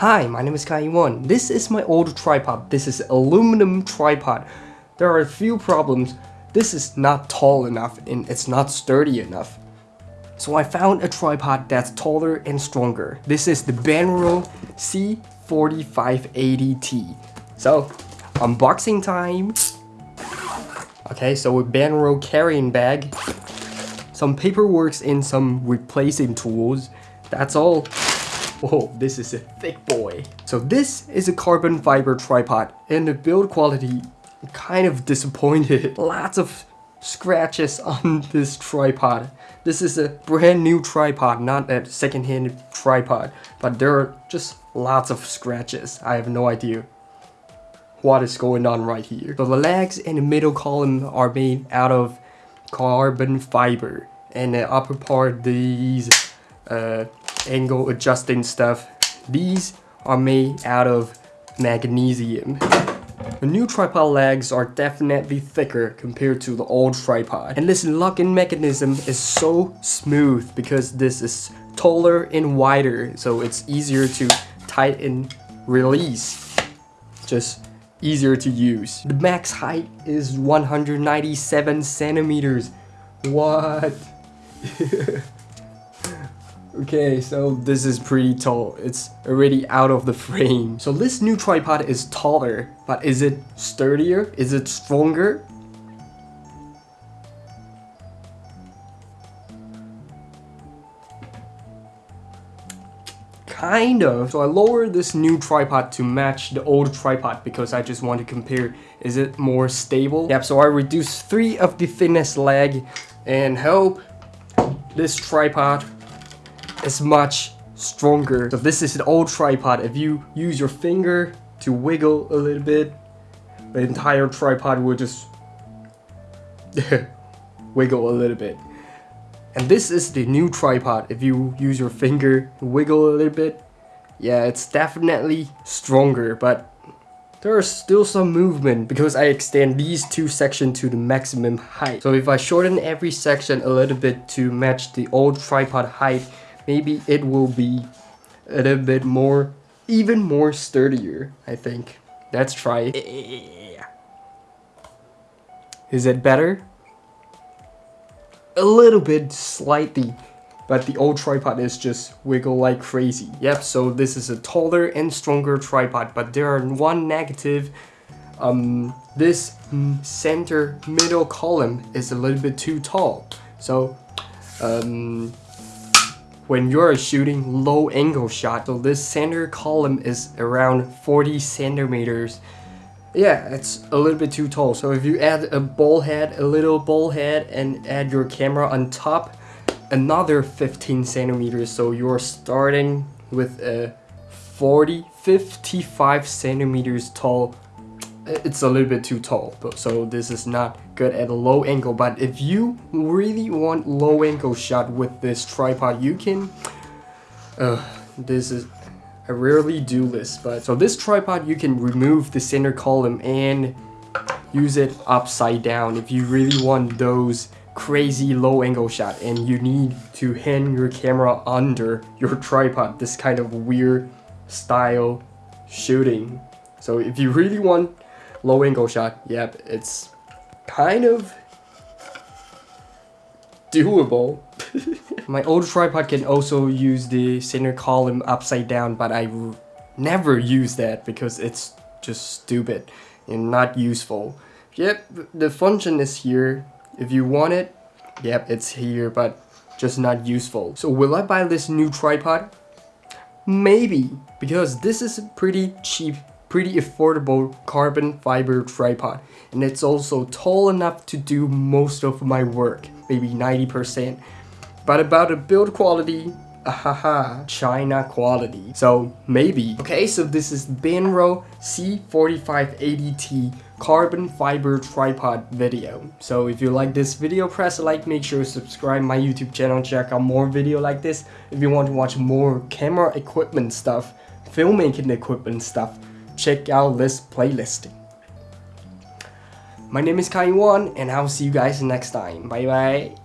Hi, my name is Kai Wan. This is my old tripod. This is aluminum tripod. There are a few problems. This is not tall enough and it's not sturdy enough. So I found a tripod that's taller and stronger. This is the Benro C4580T. So, unboxing time. Okay, so a Banro carrying bag, some paperwork and some replacing tools. That's all. Whoa, this is a thick boy. So this is a carbon fiber tripod and the build quality kind of disappointed. Lots of scratches on this tripod. This is a brand new tripod, not a second-hand tripod, but there are just lots of scratches. I have no idea what is going on right here. So the legs and the middle column are made out of carbon fiber and the upper part these uh, angle adjusting stuff. These are made out of magnesium. The new tripod legs are definitely thicker compared to the old tripod. And this locking mechanism is so smooth because this is taller and wider so it's easier to tighten release. Just easier to use. The max height is 197 centimeters. What? Okay, so this is pretty tall. It's already out of the frame. So this new tripod is taller, but is it sturdier? Is it stronger? Kind of. So I lowered this new tripod to match the old tripod because I just want to compare is it more stable. Yep, so I reduced three of the thinnest leg and hope this tripod is much stronger. So this is an old tripod. If you use your finger to wiggle a little bit, the entire tripod will just wiggle a little bit. And this is the new tripod. If you use your finger to wiggle a little bit, yeah, it's definitely stronger, but there is still some movement because I extend these two sections to the maximum height. So if I shorten every section a little bit to match the old tripod height, maybe it will be a little bit more, even more sturdier, I think. Let's try Is it better? A little bit, slightly. But the old tripod is just wiggle like crazy. Yep, so this is a taller and stronger tripod, but there are one negative. Um, this center middle column is a little bit too tall. So, um, when you're shooting low angle shot. So this center column is around 40 centimeters. Yeah, it's a little bit too tall. So if you add a ball head, a little ball head, and add your camera on top, another 15 centimeters. So you're starting with a 40, 55 centimeters tall it's a little bit too tall but so this is not good at a low angle. But if you really want low angle shot with this tripod you can uh, this is I rarely do this but so this tripod you can remove the center column and use it upside down if you really want those crazy low angle shot. And you need to hang your camera under your tripod this kind of weird style shooting. So if you really want Low angle shot, yep, it's kind of doable. My old tripod can also use the center column upside down, but I never use that because it's just stupid and not useful. Yep, the function is here. If you want it, yep, it's here, but just not useful. So will I buy this new tripod? Maybe, because this is pretty cheap pretty affordable carbon fiber tripod and it's also tall enough to do most of my work, maybe 90%. But about the build quality, ahaha, China quality. So maybe. Okay, so this is Benro C4580T carbon fiber tripod video. So if you like this video, press like, make sure to subscribe my YouTube channel, check out more video like this. If you want to watch more camera equipment stuff, filmmaking equipment stuff, check out this playlist. My name is Kai Wan and I'll see you guys next time. Bye bye.